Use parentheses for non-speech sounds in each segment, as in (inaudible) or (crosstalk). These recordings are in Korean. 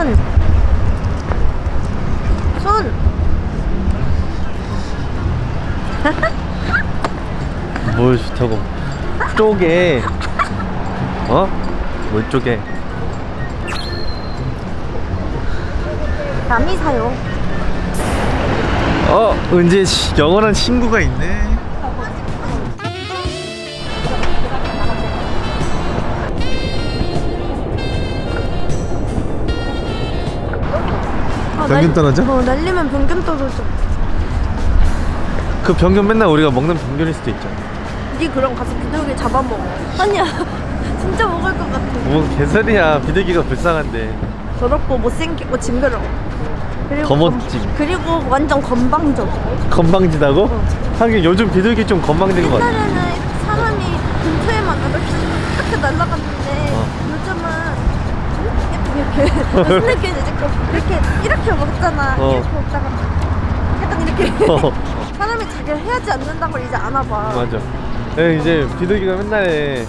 손. 손. (laughs) 뭘 좋다고 쪼개 어? 뭘 쪼개 남이 사요. 어씨 영원한 친구가 있네 변균 떨어져? 어, 날리면 변균 떨어져. 그 변균 맨날 우리가 먹는 변균일 수도 있잖아 니 그럼 가서 비둘기 잡아먹어. 아니야. (laughs) 진짜 먹을 것 같아. 뭐 개소리야 비둘기가 불쌍한데 더럽고 못생기고 징그러워. 검- 그리고 완전 건방져. 건방지다고? 어. 하긴 요즘 비둘기 좀 건방진 것 같아 옛날에는 사람이 근처에만 이렇게 이렇게 날아갔는데 어. 요즘은 이렇게 이렇게 (laughs) 이렇게 이렇게 먹잖아. 어. 이렇게 먹다가 약간 이렇게 어. (laughs) 사람이 자기를 해야지 않는다는 걸 이제 아나 봐. 맞아 네, 이제 비둘기가 맨날에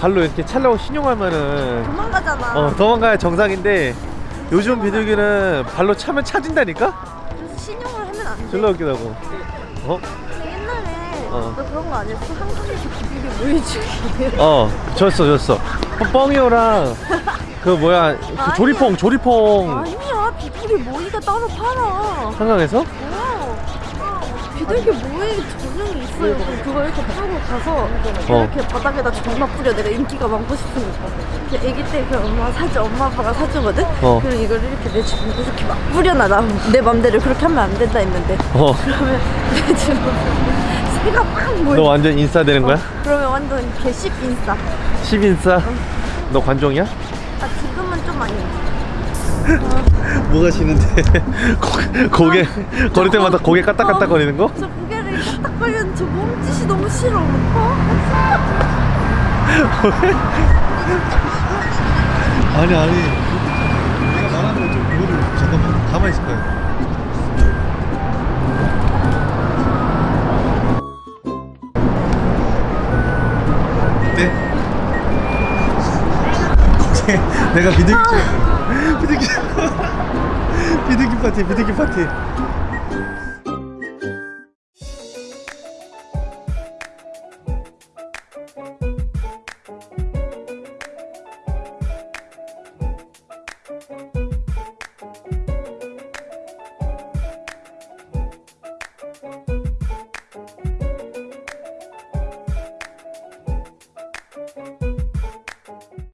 발로 이렇게 찰라고 신용하면은 도망가잖아. 어, 도망가야 정상인데 요즘 비둘기는 발로 차면 차진다니까? 그래서 신용을 하면 안 돼. 졸라 웃기다고 어? 옛날에 어. 너 그런 거 아니었어? 한국에서 비비기 모이주기. 어 줬어 줬어 뻥이오랑 그 뭐야 그. 조리퐁 조리퐁 아니야 비둘기 모이가 따로 팔아. 한강에서? 어. 비둘기 모이 전용이 있어요. 그거 이렇게 타고 가서 어. 이렇게 바닥에다 존나 뿌려. 내가 인기가 많고 싶으니까. 아기 때 그 엄마 사주 엄마 아빠가 사주거든. 어. 그럼 이걸 이렇게 내 주변에 이렇게 막 뿌려놔. 나내 맘대로 그렇게 하면 안 된다 했는데. 어너 그러면 내 주변에 새가 막 모여. 완전 인싸 되는 거야? 그러면 완전 개씹 인싸. 10인싸? 너 관종이야? 아 아니야. 뭐가 싫은데 (laughs) 고, 고개 걸을 때마다 고개 까딱까딱 거리는 거? 저 고개를 까딱거리는 저 몸짓이 너무 싫어. 어? 아니 아니 내가 말하는 거좀 그거를 잠깐만 가만히 있을 거야 고개 내가 비둘기 좀- 비둘기 (laughs) 비둘기 파티 비둘기 파티